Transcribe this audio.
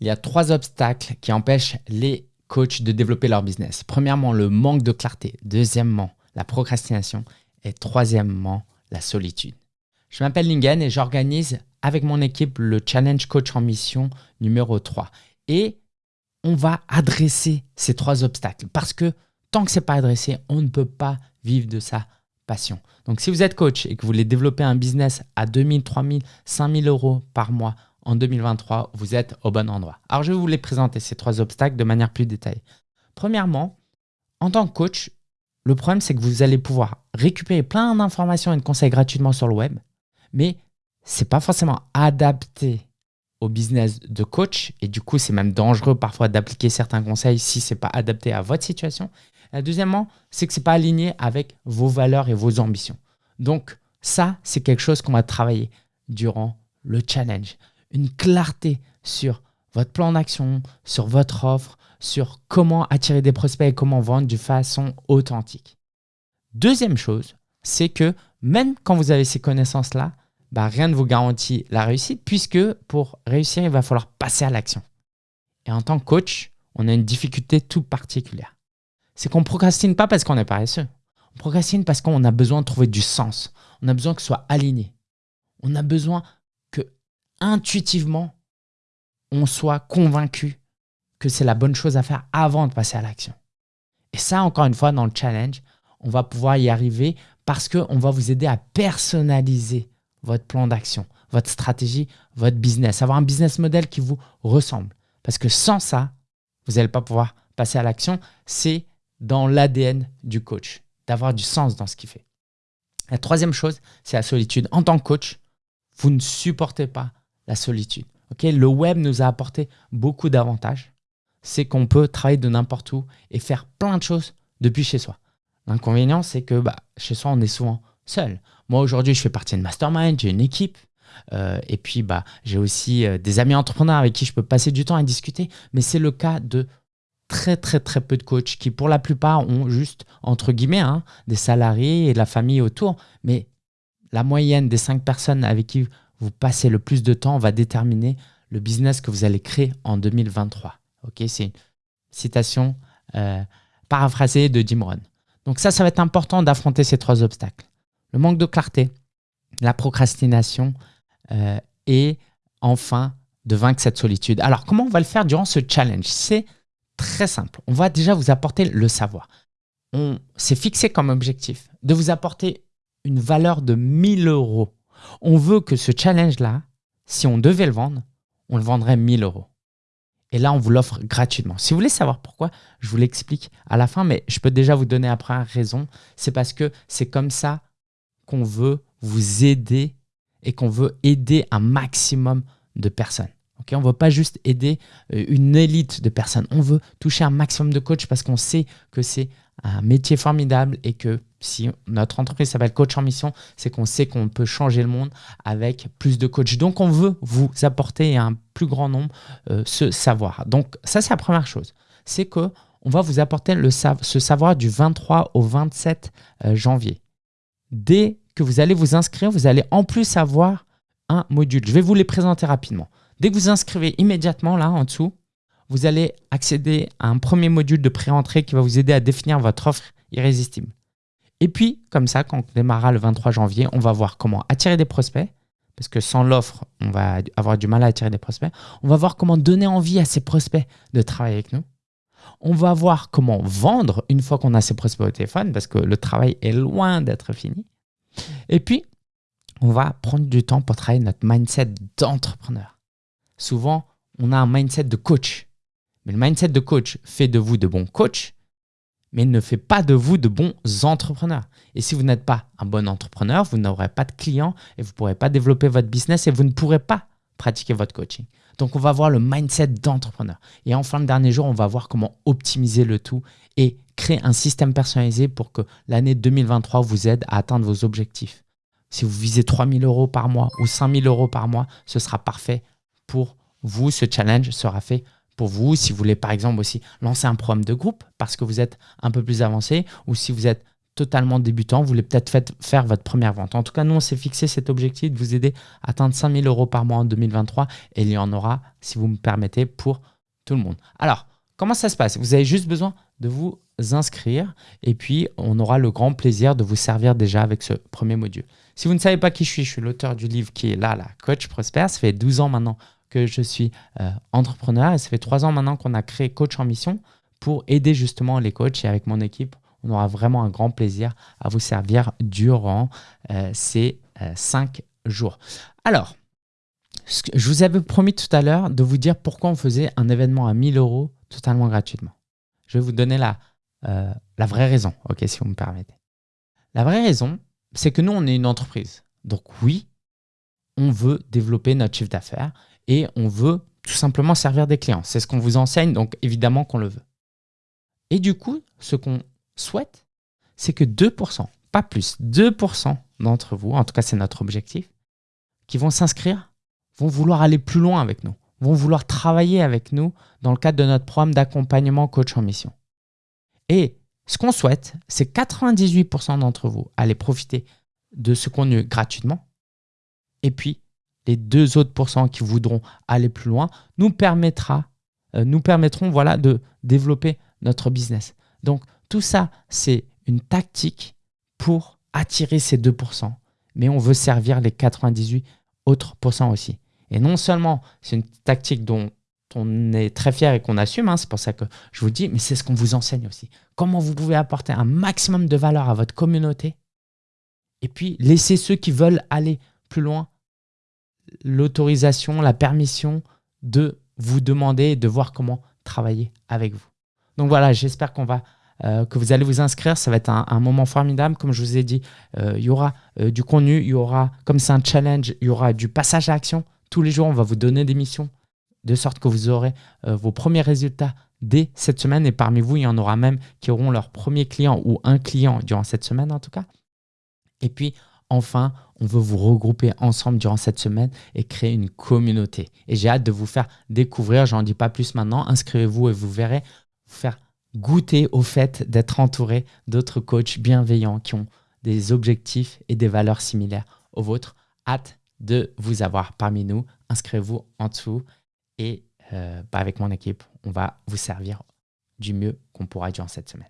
Il y a trois obstacles qui empêchent les coachs de développer leur business. Premièrement, le manque de clarté. Deuxièmement, la procrastination. Et troisièmement, la solitude. Je m'appelle Lingen et j'organise avec mon équipe le Challenge Coach en Mission numéro 3. Et on va adresser ces trois obstacles parce que tant que ce n'est pas adressé, on ne peut pas vivre de sa passion. Donc si vous êtes coach et que vous voulez développer un business à 2000, 3000, 5000 euros par mois en 2023, vous êtes au bon endroit. Alors, je vais vous les présenter, ces trois obstacles, de manière plus détaillée. Premièrement, en tant que coach, le problème, c'est que vous allez pouvoir récupérer plein d'informations et de conseils gratuitement sur le web, mais ce n'est pas forcément adapté au business de coach et du coup, c'est même dangereux parfois d'appliquer certains conseils si ce n'est pas adapté à votre situation. Et deuxièmement, c'est que ce n'est pas aligné avec vos valeurs et vos ambitions. Donc, ça, c'est quelque chose qu'on va travailler durant le challenge une clarté sur votre plan d'action, sur votre offre, sur comment attirer des prospects et comment vendre de façon authentique. Deuxième chose, c'est que même quand vous avez ces connaissances-là, bah, rien ne vous garantit la réussite puisque pour réussir, il va falloir passer à l'action. Et en tant que coach, on a une difficulté tout particulière. C'est qu'on ne procrastine pas parce qu'on est paresseux. On procrastine parce qu'on a besoin de trouver du sens. On a besoin que ce soit aligné. On a besoin intuitivement, on soit convaincu que c'est la bonne chose à faire avant de passer à l'action. Et ça, encore une fois, dans le challenge, on va pouvoir y arriver parce qu'on va vous aider à personnaliser votre plan d'action, votre stratégie, votre business, avoir un business model qui vous ressemble. Parce que sans ça, vous n'allez pas pouvoir passer à l'action. C'est dans l'ADN du coach, d'avoir du sens dans ce qu'il fait. La troisième chose, c'est la solitude. En tant que coach, vous ne supportez pas la solitude. le web nous a apporté beaucoup d'avantages. C'est qu'on peut travailler de n'importe où et faire plein de choses depuis chez soi. L'inconvénient, c'est que bah, chez soi, on est souvent seul. Moi, aujourd'hui, je fais partie de mastermind, j'ai une équipe. Euh, et puis, bah, j'ai aussi euh, des amis entrepreneurs avec qui je peux passer du temps à discuter. Mais c'est le cas de très, très, très peu de coachs qui, pour la plupart, ont juste, entre guillemets, hein, des salariés et de la famille autour. Mais la moyenne des cinq personnes avec qui vous passez le plus de temps va déterminer le business que vous allez créer en 2023. Ok, C'est une citation euh, paraphrasée de Jim Rohn. Donc ça, ça va être important d'affronter ces trois obstacles. Le manque de clarté, la procrastination euh, et enfin de vaincre cette solitude. Alors comment on va le faire durant ce challenge? C'est très simple. On va déjà vous apporter le savoir. On s'est fixé comme objectif de vous apporter une valeur de 1000 euros on veut que ce challenge-là, si on devait le vendre, on le vendrait 1000 euros. Et là, on vous l'offre gratuitement. Si vous voulez savoir pourquoi, je vous l'explique à la fin, mais je peux déjà vous donner après raison. C'est parce que c'est comme ça qu'on veut vous aider et qu'on veut aider un maximum de personnes. on ne veut pas juste aider euh, une élite de personnes. On veut toucher un maximum de coachs parce qu'on sait que c'est un métier formidable et que si notre entreprise s'appelle Coach en Mission, c'est qu'on sait qu'on peut changer le monde avec plus de coachs. Donc, on veut vous apporter un plus grand nombre euh, ce savoir. Donc, ça, c'est la première chose. C'est que on va vous apporter ce savoir du 23 au 27 euh, janvier. Dès que vous allez vous inscrire, vous allez en plus avoir un module. Je vais vous les présenter rapidement. Dès que vous inscrivez immédiatement là en dessous, vous allez accéder à un premier module de pré-entrée qui va vous aider à définir votre offre irrésistible. Et puis, comme ça, quand on démarrera le 23 janvier, on va voir comment attirer des prospects, parce que sans l'offre, on va avoir du mal à attirer des prospects. On va voir comment donner envie à ces prospects de travailler avec nous. On va voir comment vendre une fois qu'on a ces prospects au téléphone, parce que le travail est loin d'être fini. Et puis, on va prendre du temps pour travailler notre mindset d'entrepreneur. Souvent, on a un mindset de coach. Mais le mindset de coach fait de vous de bons coachs, mais ne fait pas de vous de bons entrepreneurs. Et si vous n'êtes pas un bon entrepreneur, vous n'aurez pas de clients et vous ne pourrez pas développer votre business et vous ne pourrez pas pratiquer votre coaching. Donc, on va voir le mindset d'entrepreneur. Et enfin, le dernier jour, on va voir comment optimiser le tout et créer un système personnalisé pour que l'année 2023 vous aide à atteindre vos objectifs. Si vous visez 3000 euros par mois ou 5000 euros par mois, ce sera parfait pour vous. Ce challenge sera fait pour vous, si vous voulez par exemple aussi lancer un programme de groupe parce que vous êtes un peu plus avancé ou si vous êtes totalement débutant, vous voulez peut-être faire votre première vente. En tout cas, nous, on s'est fixé cet objectif de vous aider à atteindre 5000 euros par mois en 2023 et il y en aura, si vous me permettez, pour tout le monde. Alors, comment ça se passe? Vous avez juste besoin de vous inscrire et puis on aura le grand plaisir de vous servir déjà avec ce premier module. Si vous ne savez pas qui je suis, je suis l'auteur du livre qui est là, la Coach Prosper. Ça fait 12 ans maintenant que je suis euh, entrepreneur et ça fait 3 ans maintenant qu'on a créé Coach en Mission pour aider justement les coachs et avec mon équipe, on aura vraiment un grand plaisir à vous servir durant euh, ces 5 euh, jours. Alors, je vous avais promis tout à l'heure de vous dire pourquoi on faisait un événement à 1000 euros totalement gratuitement. Je vais vous donner la, la vraie raison, ok, si vous me permettez. La vraie raison, c'est que nous, on est une entreprise. Donc oui, on veut développer notre chiffre d'affaires et on veut tout simplement servir des clients. C'est ce qu'on vous enseigne, donc évidemment qu'on le veut. Et du coup, ce qu'on souhaite, c'est que 2%, pas plus, 2% d'entre vous, en tout cas c'est notre objectif, qui vont s'inscrire, vont vouloir aller plus loin avec nous, vont vouloir travailler avec nous dans le cadre de notre programme d'accompagnement coach en mission. Et ce qu'on souhaite, c'est 98% d'entre vous aller profiter de ce contenu gratuitement. Et puis, les deux autres pourcents qui voudront aller plus loin nous, permettra, euh, nous permettront voilà, de développer notre business. Donc, tout ça, c'est une tactique pour attirer ces 2%, mais on veut servir les 98 autres pourcents aussi. Et non seulement c'est une tactique dont on est très fier et qu'on assume, hein, c'est pour ça que je vous dis, mais c'est ce qu'on vous enseigne aussi. Comment vous pouvez apporter un maximum de valeur à votre communauté et puis laisser ceux qui veulent aller plus loin l'autorisation, la permission de vous demander et de voir comment travailler avec vous. Donc voilà, j'espère qu'on va euh, que vous allez vous inscrire. Ça va être un, moment formidable. Comme je vous ai dit, euh, il y aura euh, du contenu, il y aura, comme c'est un challenge, il y aura du passage à action. Tous les jours, on va vous donner des missions de sorte que vous aurez vos premiers résultats dès cette semaine. Et parmi vous, il y en aura même qui auront leur premier client ou un client durant cette semaine en tout cas. Et puis, enfin, on veut vous regrouper ensemble durant cette semaine et créer une communauté. Et j'ai hâte de vous faire découvrir, j'en dis pas plus maintenant, inscrivez-vous et vous verrez, vous faire goûter au fait d'être entouré d'autres coachs bienveillants qui ont des objectifs et des valeurs similaires aux vôtres. Hâte de vous avoir parmi nous. Inscrivez-vous en dessous et euh, bah, avec mon équipe, on va vous servir du mieux qu'on pourra durant cette semaine.